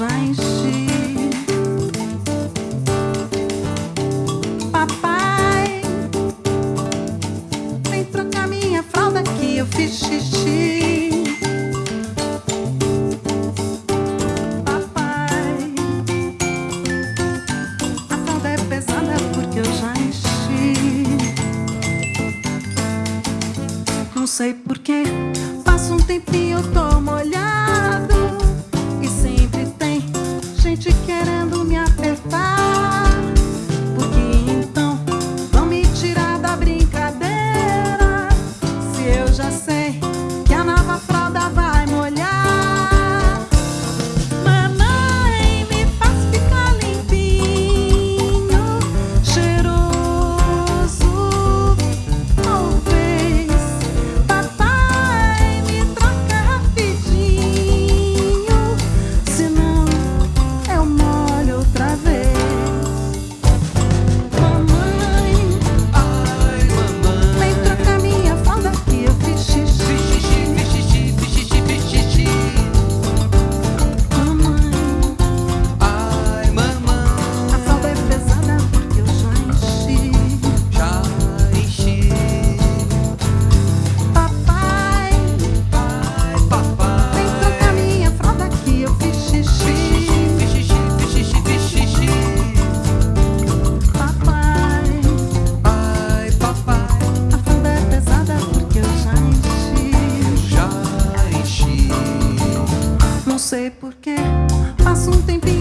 gente. Papai, vem trocar minha fralda que eu fiz xixi. Papai, a fralda é pesada porque eu já enchi. Não sei porquê, passa um tempinho, eu tô molhada. chicken sei porquê. Passa um tempinho.